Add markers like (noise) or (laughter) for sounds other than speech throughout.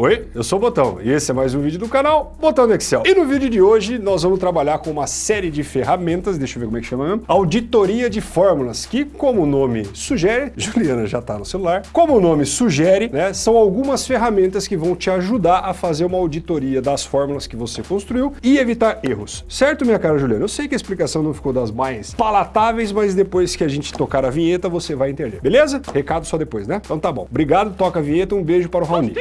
Oi, eu sou o Botão e esse é mais um vídeo do canal Botão do Excel. E no vídeo de hoje nós vamos trabalhar com uma série de ferramentas, deixa eu ver como é que chama mesmo, auditoria de fórmulas, que como o nome sugere, (laughs) Juliana já está no celular, como o nome sugere, né, são algumas ferramentas que vão te ajudar a fazer uma auditoria das fórmulas que você construiu e evitar erros. Certo, minha cara Juliana? Eu sei que a explicação não ficou das mais palatáveis, mas depois que a gente tocar a vinheta você vai entender, beleza? Recado só depois, né? Então tá bom. Obrigado, toca a vinheta, um beijo para o Raoni.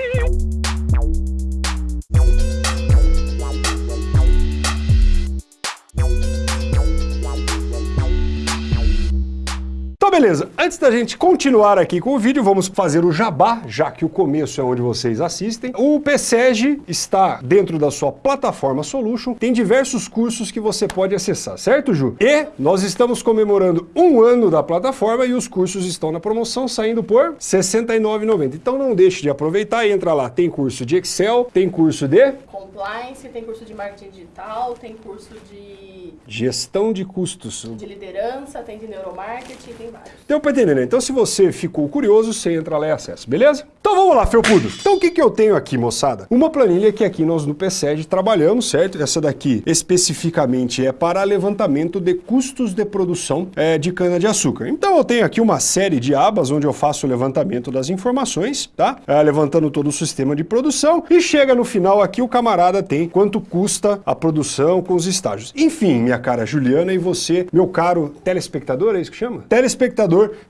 Beleza, antes da gente continuar aqui com o vídeo, vamos fazer o jabá, já que o começo é onde vocês assistem. O PSEG está dentro da sua plataforma Solution, tem diversos cursos que você pode acessar, certo Ju? E nós estamos comemorando um ano da plataforma e os cursos estão na promoção saindo por R$ 69,90. Então não deixe de aproveitar e entra lá, tem curso de Excel, tem curso de... Compliance, tem curso de marketing digital, tem curso de... Gestão de custos. De liderança, tem de neuromarketing, tem vários. Deu pra entender, né? Então se você ficou curioso, você entra lá e acessa, beleza? Então vamos lá, felpudo. Então o que, que eu tenho aqui, moçada? Uma planilha que aqui nós no PSED trabalhamos, certo? Essa daqui especificamente é para levantamento de custos de produção é, de cana-de-açúcar. Então eu tenho aqui uma série de abas onde eu faço o levantamento das informações, tá? É, levantando todo o sistema de produção e chega no final aqui o camarada tem quanto custa a produção com os estágios. Enfim, minha cara Juliana e você, meu caro telespectador, é isso que chama? Telespectador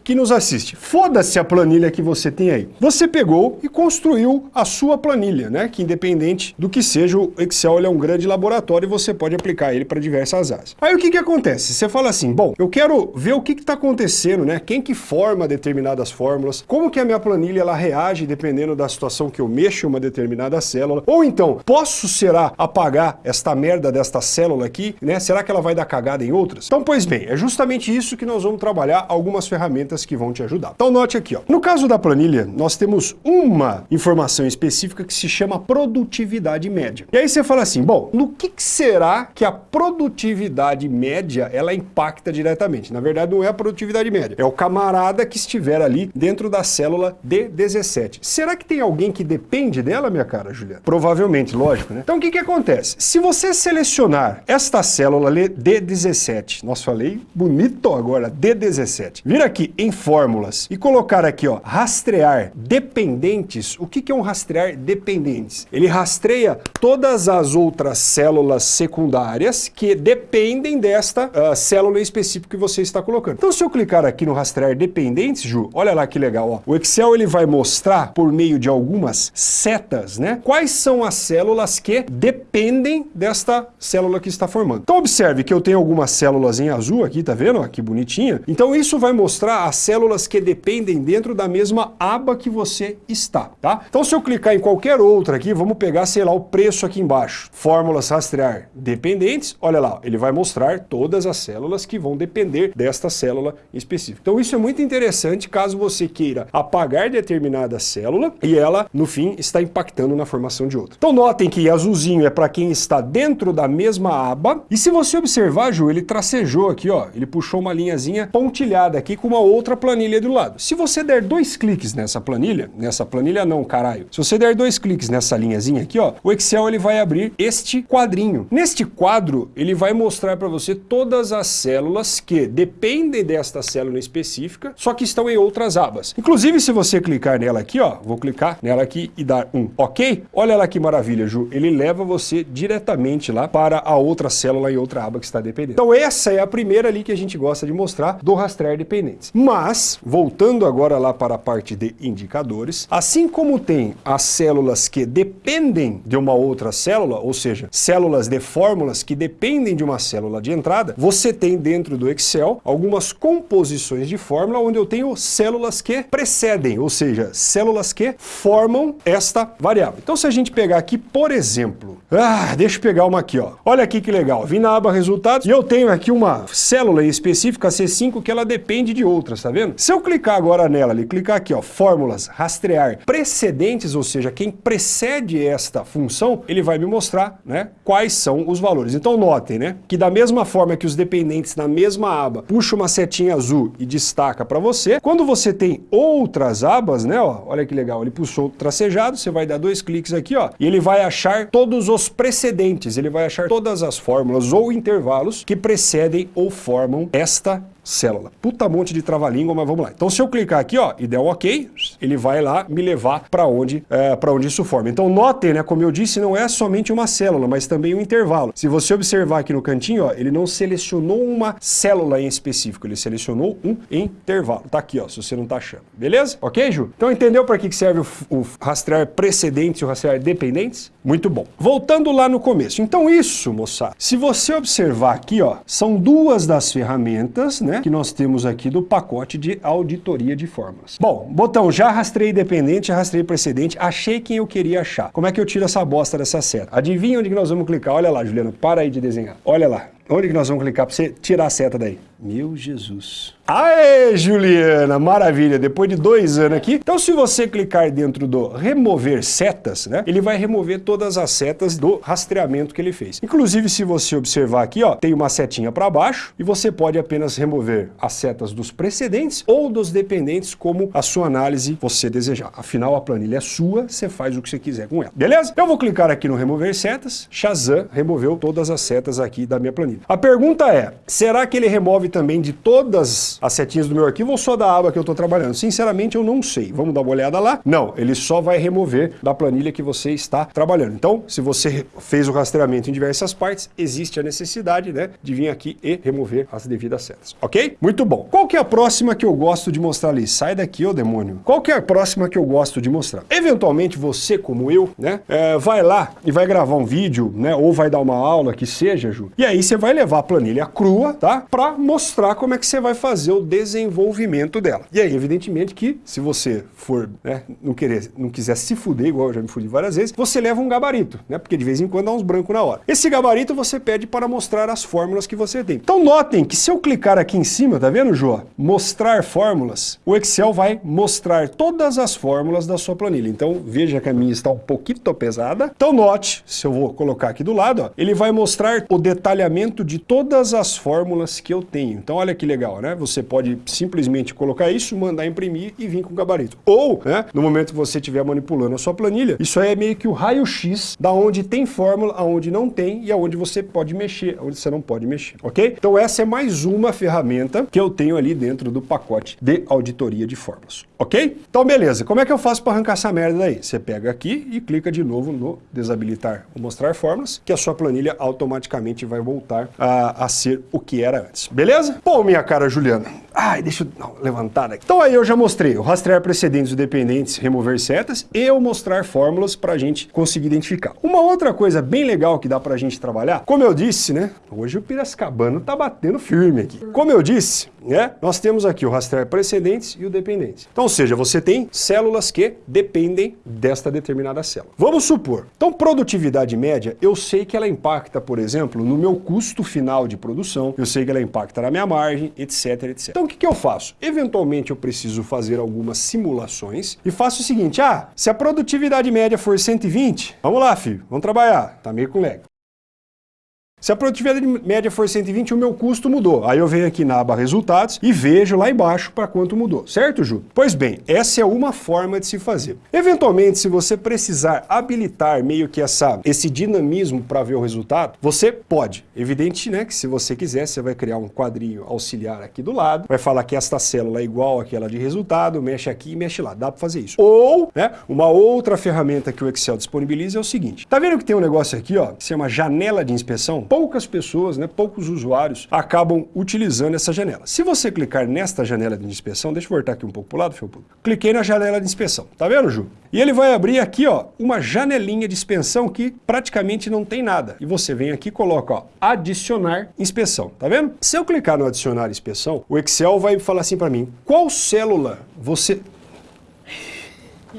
que nos assiste. Foda-se a planilha que você tem aí. Você pegou e construiu a sua planilha, né? Que independente do que seja, o Excel é um grande laboratório e você pode aplicar ele para diversas áreas. Aí o que que acontece? Você fala assim, bom, eu quero ver o que está acontecendo, né? Quem que forma determinadas fórmulas, como que a minha planilha ela reage dependendo da situação que eu mexo em uma determinada célula, ou então, posso, será, apagar esta merda desta célula aqui, né? Será que ela vai dar cagada em outras? Então, pois bem, é justamente isso que nós vamos trabalhar algumas ferramentas que vão te ajudar. Então note aqui, ó. no caso da planilha, nós temos uma informação específica que se chama produtividade média. E aí você fala assim, bom, no que, que será que a produtividade média ela impacta diretamente? Na verdade não é a produtividade média, é o camarada que estiver ali dentro da célula D17. Será que tem alguém que depende dela, minha cara, Juliana? Provavelmente, lógico, né? Então o que que acontece? Se você selecionar esta célula D17, nós falei bonito agora, D17, vir aqui em fórmulas e colocar aqui, ó, rastrear dependentes, o que que é um rastrear dependentes? Ele rastreia todas as outras células secundárias que dependem desta uh, célula específica que você está colocando. Então se eu clicar aqui no rastrear dependentes, Ju, olha lá que legal, ó. O Excel ele vai mostrar por meio de algumas setas, né? Quais são as células que dependem desta célula que está formando. Então observe que eu tenho algumas células em azul aqui, tá vendo? Ó, que bonitinha. Então isso vai mostrar as células que dependem dentro da mesma aba que você está, tá? Então se eu clicar em qualquer outra aqui, vamos pegar, sei lá, o preço aqui embaixo. Fórmulas rastrear dependentes, olha lá, ele vai mostrar todas as células que vão depender desta célula específica. Então isso é muito interessante caso você queira apagar determinada célula e ela, no fim, está impactando na formação de outra. Então notem que azulzinho é para quem está dentro da mesma aba e se você observar, Ju, ele tracejou aqui, ó, ele puxou uma linhazinha pontilhada aqui com uma outra planilha do lado. Se você der dois cliques nessa planilha, nessa planilha não, caralho, se você der dois cliques nessa linhazinha aqui, ó, o Excel ele vai abrir este quadrinho. Neste quadro, ele vai mostrar para você todas as células que dependem desta célula específica, só que estão em outras abas. Inclusive, se você clicar nela aqui, ó, vou clicar nela aqui e dar um OK, olha lá que maravilha, Ju, ele leva você diretamente lá para a outra célula em outra aba que está dependendo. Então essa é a primeira ali que a gente gosta de mostrar do rastrear dependentes. Mas, voltando agora lá para a parte de indicadores, assim como tem as células que dependem de uma outra célula, ou seja, células de fórmulas que dependem de uma célula de entrada, você tem dentro do Excel algumas composições de fórmula onde eu tenho células que precedem, ou seja, células que formam esta variável. Então se a gente pegar aqui, por exemplo, ah, deixa eu pegar uma aqui, ó. Olha aqui que legal, vim na aba resultados e eu tenho aqui uma célula específica C5 que ela depende depende de outras, tá vendo? Se eu clicar agora nela, ali, clicar aqui, ó, fórmulas, rastrear precedentes, ou seja, quem precede esta função, ele vai me mostrar, né, quais são os valores. Então notem, né, que da mesma forma que os dependentes na mesma aba puxa uma setinha azul e destaca para você, quando você tem outras abas, né, ó, olha que legal, ele puxou tracejado, você vai dar dois cliques aqui, ó, e ele vai achar todos os precedentes, ele vai achar todas as fórmulas ou intervalos que precedem ou formam esta célula. Puta monte de trava-língua, mas vamos lá. Então se eu clicar aqui ó, e der um ok, ele vai lá me levar para onde, é, para onde isso forma. Então notem, né, como eu disse, não é somente uma célula, mas também um intervalo. Se você observar aqui no cantinho, ó, ele não selecionou uma célula em específico, ele selecionou um intervalo. Tá aqui, ó, se você não tá achando. Beleza? Ok, Ju? Então entendeu para que serve o, o rastrear precedentes e o rastrear dependentes? Muito bom. Voltando lá no começo. Então isso, moçada, se você observar aqui, ó, são duas das ferramentas, né, que nós temos aqui do pacote de auditoria de fórmulas. Bom, botão, já rastrei dependente, já rastrei precedente, achei quem eu queria achar. Como é que eu tiro essa bosta dessa seta? Adivinha onde que nós vamos clicar? Olha lá, Juliana, para aí de desenhar. Olha lá. Onde que nós vamos clicar para você tirar a seta daí? Meu Jesus. Aê, Juliana, maravilha, depois de dois anos aqui. Então, se você clicar dentro do remover setas, né, ele vai remover todas as setas do rastreamento que ele fez. Inclusive, se você observar aqui, ó, tem uma setinha para baixo e você pode apenas remover as setas dos precedentes ou dos dependentes, como a sua análise você desejar. Afinal, a planilha é sua, você faz o que você quiser com ela. Beleza? Eu vou clicar aqui no remover setas, Shazam removeu todas as setas aqui da minha planilha. A pergunta é, será que ele remove também de todas as setinhas do meu arquivo ou só da aba que eu estou trabalhando? Sinceramente, eu não sei. Vamos dar uma olhada lá? Não, ele só vai remover da planilha que você está trabalhando. Então, se você fez o rastreamento em diversas partes, existe a necessidade né, de vir aqui e remover as devidas setas. Ok? Muito bom. Qual que é a próxima que eu gosto de mostrar ali? Sai daqui, ô demônio. Qual que é a próxima que eu gosto de mostrar? Eventualmente, você, como eu, né, é, vai lá e vai gravar um vídeo, né, ou vai dar uma aula, que seja, Ju, e aí você vai levar a planilha crua, tá? Para mostrar como é que você vai fazer o desenvolvimento dela. E aí, evidentemente que se você for, né, não querer, não quiser se fuder, igual eu já me fudi várias vezes, você leva um gabarito, né? Porque de vez em quando dá uns brancos na hora. Esse gabarito você pede para mostrar as fórmulas que você tem. Então notem que se eu clicar aqui em cima, tá vendo, João? Mostrar fórmulas, o Excel vai mostrar todas as fórmulas da sua planilha. Então veja que a minha está um pouquinho pesada. Então note, se eu vou colocar aqui do lado, ó, ele vai mostrar o detalhamento de todas as fórmulas que eu tenho. Então olha que legal, né? Você pode simplesmente colocar isso, mandar imprimir e vir com o gabarito. Ou, né, no momento que você estiver manipulando a sua planilha, isso aí é meio que o raio-x da onde tem fórmula, aonde não tem e aonde você pode mexer, onde você não pode mexer, ok? Então essa é mais uma ferramenta que eu tenho ali dentro do pacote de auditoria de fórmulas, ok? Então beleza, como é que eu faço para arrancar essa merda daí? Você pega aqui e clica de novo no desabilitar ou mostrar fórmulas, que a sua planilha automaticamente vai voltar a, a ser o que era antes, beleza? Bom, minha cara Juliana, ai, deixa eu não, levantar aqui. Então aí eu já mostrei o rastrear precedentes e dependentes, remover setas e o mostrar fórmulas para a gente conseguir identificar. Uma outra coisa bem legal que dá para a gente trabalhar, como eu disse, né, hoje o Piracicabano tá batendo firme aqui. Como eu disse, né, nós temos aqui o rastrear precedentes e o dependentes. Então, ou seja, você tem células que dependem desta determinada célula. Vamos supor, então produtividade média, eu sei que ela impacta, por exemplo, no meu custo final de produção, eu sei que ela impacta na minha margem, etc, etc. Então o que, que eu faço? Eventualmente eu preciso fazer algumas simulações e faço o seguinte, ah, se a produtividade média for 120, vamos lá, filho, vamos trabalhar, tá meio com lag. Se a produtividade média for 120, o meu custo mudou. Aí eu venho aqui na aba resultados e vejo lá embaixo para quanto mudou. Certo, Ju? Pois bem, essa é uma forma de se fazer. Eventualmente, se você precisar habilitar meio que essa, esse dinamismo para ver o resultado, você pode. Evidente, né, que se você quiser, você vai criar um quadrinho auxiliar aqui do lado, vai falar que esta célula é igual àquela de resultado, mexe aqui e mexe lá. Dá para fazer isso. Ou, né, uma outra ferramenta que o Excel disponibiliza é o seguinte. Tá vendo que tem um negócio aqui, ó, que se chama janela de inspeção? Poucas pessoas, né, poucos usuários acabam utilizando essa janela. Se você clicar nesta janela de inspeção, deixa eu voltar aqui um pouco para o lado, Felpudo. Cliquei na janela de inspeção, tá vendo, Ju? E ele vai abrir aqui, ó, uma janelinha de inspeção que praticamente não tem nada. E você vem aqui e coloca, ó, adicionar inspeção, tá vendo? Se eu clicar no adicionar inspeção, o Excel vai falar assim para mim, qual célula você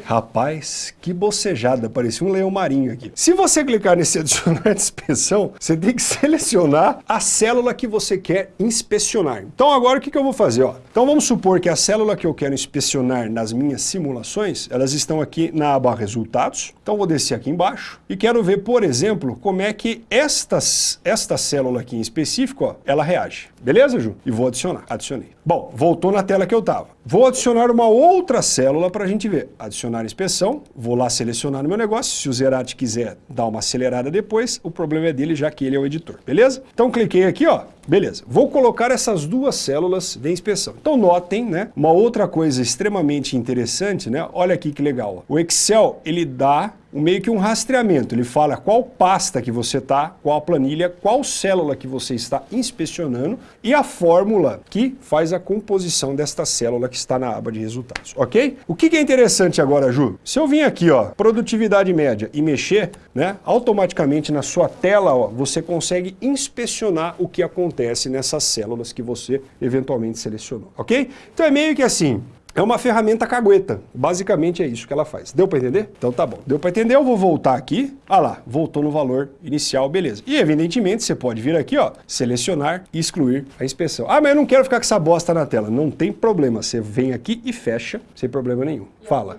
Rapaz, que bocejada, parecia um leão marinho aqui. Se você clicar nesse adicionar (laughs) de inspeção, você tem que (laughs) selecionar a célula que você quer inspecionar. Então agora o que, que eu vou fazer? Ó? Então vamos supor que a célula que eu quero inspecionar nas minhas simulações, elas estão aqui na aba resultados. Então vou descer aqui embaixo e quero ver, por exemplo, como é que estas, esta célula aqui em específico, ó, ela reage. Beleza, Ju? E vou adicionar. Adicionei. Bom, voltou na tela que eu estava. Vou adicionar uma outra célula para a gente ver. Adicionar inspeção, vou lá selecionar no meu negócio. Se o Zerati quiser dar uma acelerada depois, o problema é dele, já que ele é o editor, beleza? Então cliquei aqui, ó, beleza. Vou colocar essas duas células de inspeção. Então notem, né, uma outra coisa extremamente interessante, né, olha aqui que legal. O Excel, ele dá meio que um rastreamento. Ele fala qual pasta que você está, qual planilha, qual célula que você está inspecionando e a fórmula que faz a composição desta célula que está na aba de resultados, ok? O que, é interessante agora, Ju? Se eu vim aqui, ó, produtividade média e mexer, né, automaticamente na sua tela, ó, você consegue inspecionar o que acontece nessas células que você eventualmente selecionou, ok? Então é meio que assim, é uma ferramenta cagueta. Basicamente é isso que ela faz. Deu para entender? Então tá bom. Deu para entender? Eu vou voltar aqui. Ah lá, voltou no valor inicial, beleza. E evidentemente você pode vir aqui, ó, selecionar e excluir a inspeção. Ah, mas eu não quero ficar com essa bosta na tela. Não tem problema. Você vem aqui e fecha sem problema nenhum. E Fala.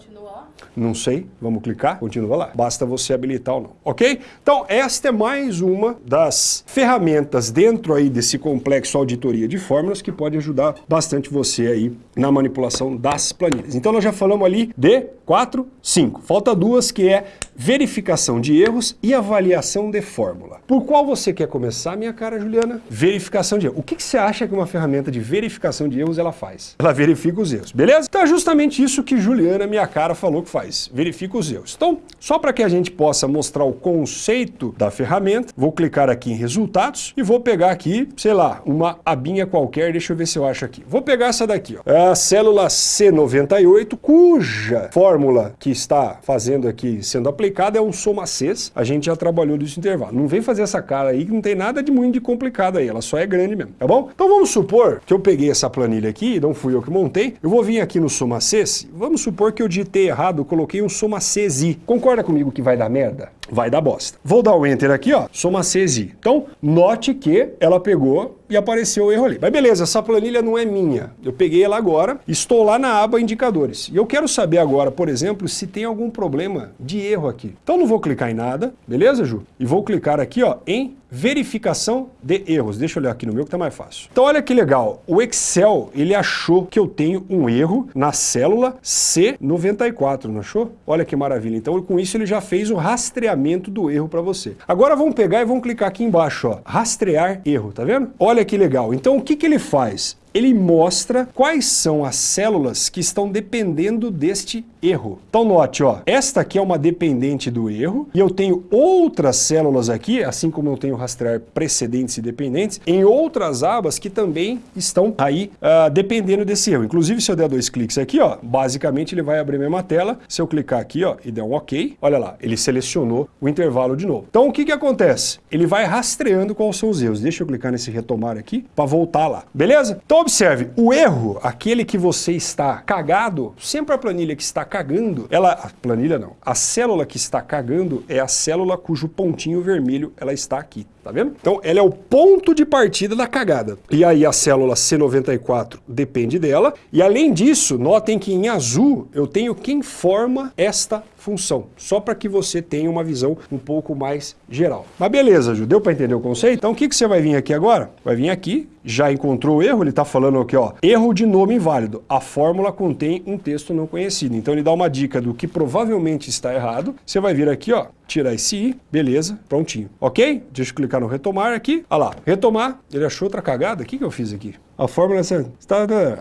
Não sei, vamos clicar, continua lá. Basta você habilitar ou não, ok? Então, esta é mais uma das ferramentas dentro aí desse complexo auditoria de fórmulas que pode ajudar bastante você aí na manipulação das planilhas. Então, nós já falamos ali de 4, 5. Falta duas que é verificação de erros e avaliação de fórmula. Por qual você quer começar, minha cara Juliana? Verificação de erros. O que, que você acha que uma ferramenta de verificação de erros ela faz? Ela verifica os erros, beleza? Então é justamente isso que Juliana, minha cara, falou que faz. Verifica os erros. Então, só para que a gente possa mostrar o conceito da ferramenta, vou clicar aqui em resultados e vou pegar aqui, sei lá, uma abinha qualquer, deixa eu ver se eu acho aqui. Vou pegar essa daqui, ó. É a célula C98, cuja fórmula que está fazendo aqui, sendo aplicada, complicado é um soma Cs, a gente já trabalhou desse intervalo. Não vem fazer essa cara aí que não tem nada de muito de complicado aí, ela só é grande mesmo, tá bom? Então vamos supor que eu peguei essa planilha aqui, não fui eu que montei, eu vou vir aqui no soma Cs, vamos supor que eu digitei errado, coloquei um soma Cs. Concorda comigo que vai dar merda? Vai dar bosta. Vou dar o Enter aqui, ó, soma Cs. Então, note que ela pegou e apareceu o erro ali. Mas beleza, essa planilha não é minha. Eu peguei ela agora, estou lá na aba indicadores. E eu quero saber agora, por exemplo, se tem algum problema de erro aqui. Então não vou clicar em nada, beleza, Ju? E vou clicar aqui ó, em verificação de erros. Deixa eu olhar aqui no meu que está mais fácil. Então olha que legal, o Excel ele achou que eu tenho um erro na célula C94, não achou? Olha que maravilha. Então com isso ele já fez o rastreamento do erro para você. Agora vamos pegar e vamos clicar aqui embaixo, ó, rastrear erro, tá vendo? Olha que legal. Então o que, que ele faz? Ele mostra quais são as células que estão dependendo deste erro. Então note, ó, esta aqui é uma dependente do erro e eu tenho outras células aqui, assim como eu tenho rastrear precedentes e dependentes, em outras abas que também estão aí uh, dependendo desse erro. Inclusive, se eu der dois cliques aqui, ó, basicamente ele vai abrir a mesma tela. Se eu clicar aqui ó, e der um OK, olha lá, ele selecionou o intervalo de novo. Então o que, que acontece? Ele vai rastreando quais são os erros. Deixa eu clicar nesse retomar aqui para voltar lá. Beleza? Então observe, o erro, aquele que você está cagado, sempre a planilha que está cagando, ela, a planilha não, a célula que está cagando é a célula cujo pontinho vermelho ela está aqui, tá vendo? Então ela é o ponto de partida da cagada. E aí a célula C94 depende dela, e além disso, notem que em azul eu tenho quem forma esta função, só para que você tenha uma visão um pouco mais geral. Mas beleza, Ju, deu para entender o conceito? Então o que, que você vai vir aqui agora? Vai vir aqui, já encontrou o erro, ele está falando aqui, ó, erro de nome inválido. A fórmula contém um texto não conhecido. Então ele dá uma dica do que provavelmente está errado. Você vai vir aqui, ó, tirar esse i, beleza, prontinho. Ok? Deixa eu clicar no retomar aqui. Olha lá, retomar, ele achou outra cagada. O que, que eu fiz aqui? A fórmula está...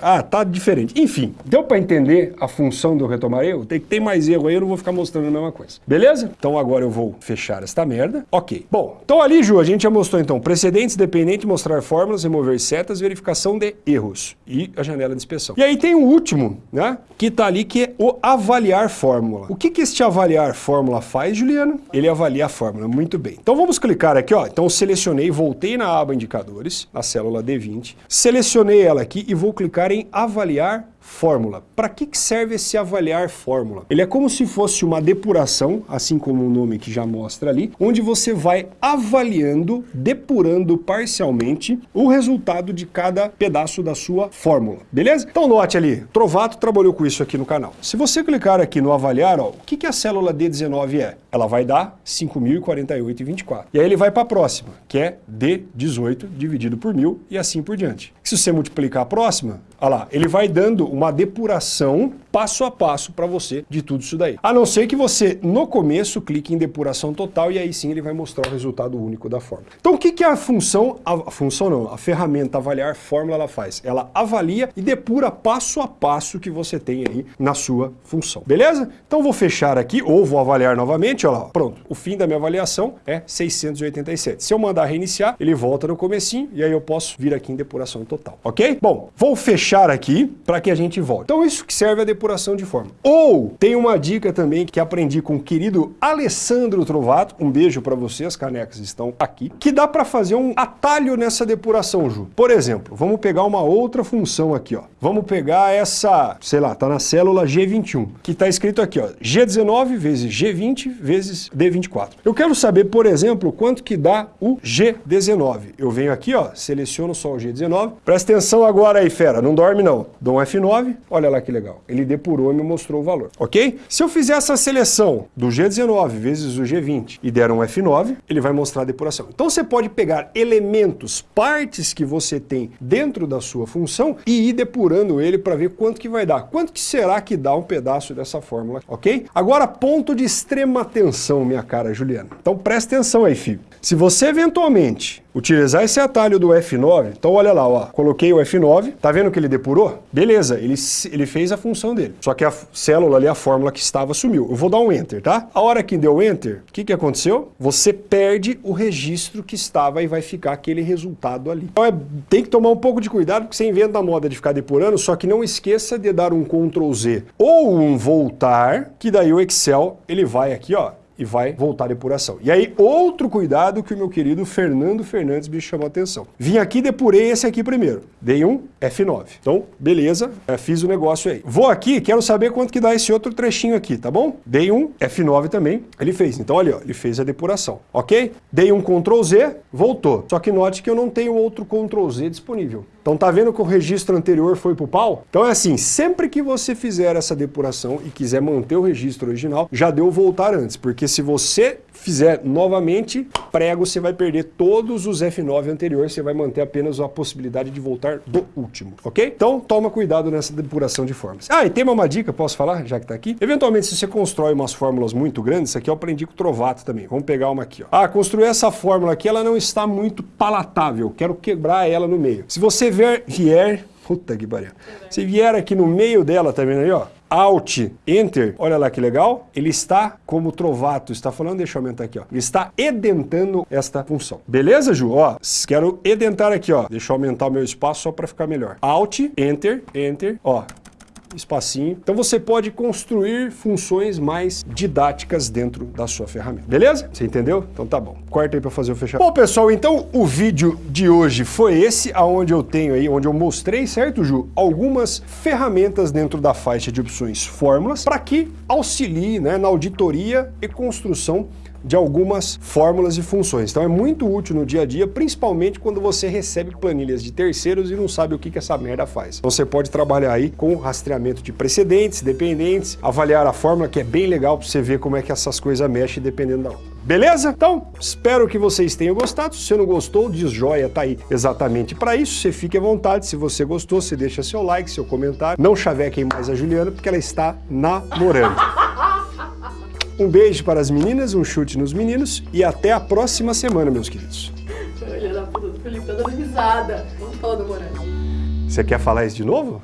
Ah, tá diferente. Enfim, deu para entender a função do retomar erro? Tem que ter mais erro aí, eu não vou ficar mostrando a mesma coisa. Beleza? Então agora eu vou fechar esta merda. Ok. Bom, então ali, Ju, a gente já mostrou então precedentes, dependente, mostrar fórmulas, remover setas, verificação de erros e a janela de inspeção. E aí tem o último, né? Que tá ali que é o avaliar fórmula. O que que este avaliar fórmula faz, Juliano? Ele avalia a fórmula. Muito bem. Então vamos clicar aqui, ó. Então selecionei, voltei na aba indicadores, na célula D20, selecionei ela aqui e vou clicar em avaliar fórmula. Para que serve esse avaliar fórmula? Ele é como se fosse uma depuração, assim como o nome que já mostra ali, onde você vai avaliando, depurando parcialmente o resultado de cada pedaço da sua fórmula, beleza? Então note ali, Trovato trabalhou com isso aqui no canal. Se você clicar aqui no avaliar, ó, o que, que a célula D19 é? Ela vai dar 5.048,24. E aí ele vai para a próxima, que é D18 dividido por 1.000 e assim por diante. Se você multiplicar a próxima, olha lá, ele vai dando uma depuração passo a passo para você de tudo isso daí. A não ser que você, no começo, clique em depuração total e aí sim ele vai mostrar o resultado único da fórmula. Então o que, que a função, a, função não, a ferramenta avaliar fórmula ela faz? Ela avalia e depura passo a passo que você tem aí na sua função. Beleza? Então vou fechar aqui ou vou avaliar novamente, olha lá, pronto. O fim da minha avaliação é 687. Se eu mandar reiniciar, ele volta no comecinho e aí eu posso vir aqui em depuração total, ok? Bom, vou fechar aqui para que a gente volte. Então isso que serve a depuração de forma. Ou tem uma dica também que aprendi com o querido Alessandro Trovato, um beijo para você, as canecas estão aqui, que dá para fazer um atalho nessa depuração, Ju. Por exemplo, vamos pegar uma outra função aqui, ó. Vamos pegar essa, sei lá, tá na célula G21, que está escrito aqui, ó, G19 vezes G20 vezes D24. Eu quero saber, por exemplo, quanto que dá o G19. Eu venho aqui, ó, seleciono só o G19. Presta atenção agora aí, fera, não dorme não. Dou um F9, olha lá que legal. Ele depurou e me mostrou o valor, ok? Se eu fizer essa seleção do G19 vezes o G20 e der um F9, ele vai mostrar a depuração. Então você pode pegar elementos, partes que você tem dentro da sua função e ir depurando ele para ver quanto que vai dar. Quanto que será que dá um pedaço dessa fórmula, ok? Agora, ponto de extrema atenção, minha cara Juliana. Então presta atenção aí, filho. Se você eventualmente utilizar esse atalho do F9, então olha lá, ó, coloquei o F9, tá vendo que ele depurou? Beleza, ele, ele fez a função dele. Só que a célula ali, a fórmula que estava, sumiu. Eu vou dar um Enter, tá? A hora que deu Enter, o que, que aconteceu? Você perde o registro que estava e vai ficar aquele resultado ali. Então é, tem que tomar um pouco de cuidado, porque você inventa a moda de ficar depurando, só que não esqueça de dar um Ctrl Z ou um voltar, que daí o Excel, ele vai aqui, ó, e vai voltar a depuração. E aí, outro cuidado que o meu querido Fernando Fernandes me chamou a atenção. Vim aqui depurei esse aqui primeiro. Dei um F9. Então, beleza, é, fiz o negócio aí. Vou aqui, quero saber quanto que dá esse outro trechinho aqui, tá bom? Dei um F9 também, ele fez. Então, olha, ele fez a depuração, ok? Dei um Ctrl Z, voltou. Só que note que eu não tenho outro Ctrl Z disponível. Então tá vendo que o registro anterior foi pro pau? Então é assim, sempre que você fizer essa depuração e quiser manter o registro original, já deu voltar antes, porque se você fizer novamente, prego, você vai perder todos os F9 anteriores, você vai manter apenas a possibilidade de voltar do último, ok? Então toma cuidado nessa depuração de fórmulas. Ah, e tem uma dica, posso falar, já que tá aqui? Eventualmente, se você constrói umas fórmulas muito grandes, isso aqui eu aprendi com o Trovato também, vamos pegar uma aqui, ó. Ah, construir essa fórmula aqui, ela não está muito palatável, quero quebrar ela no meio. Se você vier, vier puta que pariu, se vier aqui no meio dela, tá vendo aí, ó? Alt, Enter, olha lá que legal, ele está, como Trovato está falando, deixa eu aumentar aqui, ó, ele está edentando esta função. Beleza, Ju? Ó, quero edentar aqui, ó, deixa eu aumentar o meu espaço só para ficar melhor. Alt, Enter, Enter, ó, espacinho. Então você pode construir funções mais didáticas dentro da sua ferramenta. Beleza? Você entendeu? Então tá bom. Corta aí para fazer o fechamento. Bom, pessoal, então o vídeo de hoje foi esse, aonde eu tenho aí, onde eu mostrei, certo, Ju? Algumas ferramentas dentro da faixa de opções fórmulas para que auxilie né, na auditoria e construção de algumas fórmulas e funções. Então é muito útil no dia a dia, principalmente quando você recebe planilhas de terceiros e não sabe o que, que essa merda faz. Então você pode trabalhar aí com rastreamento de precedentes, dependentes, avaliar a fórmula, que é bem legal para você ver como é que essas coisas mexem dependendo da outra. Beleza? Então, espero que vocês tenham gostado. Se você não gostou, diz joia, tá aí exatamente para isso. Você fique à vontade. Se você gostou, você deixa seu like, seu comentário. Não chavequem mais a Juliana, porque ela está namorando. (laughs) Um beijo para as meninas, um chute nos meninos e até a próxima semana, meus queridos. Olha da puta do Felipe, tá dando risada. Vamos falar do. Você quer falar isso de novo?